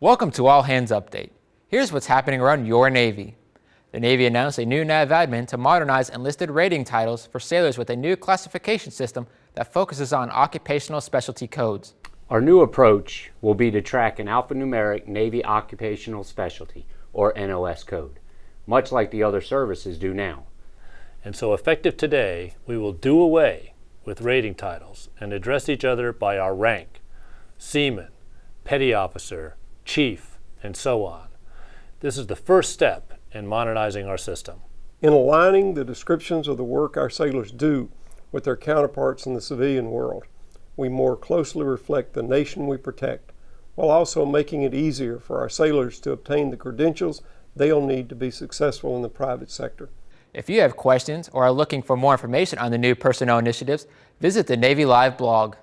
Welcome to All Hands Update. Here's what's happening around your Navy. The Navy announced a new NAVADMIN to modernize enlisted rating titles for sailors with a new classification system that focuses on occupational specialty codes. Our new approach will be to track an alphanumeric Navy Occupational Specialty, or NOS code, much like the other services do now. And so effective today, we will do away with rating titles and address each other by our rank, seaman, petty officer, chief, and so on. This is the first step in modernizing our system. In aligning the descriptions of the work our sailors do with their counterparts in the civilian world, we more closely reflect the nation we protect, while also making it easier for our sailors to obtain the credentials they'll need to be successful in the private sector. If you have questions or are looking for more information on the new personnel initiatives, visit the Navy Live blog.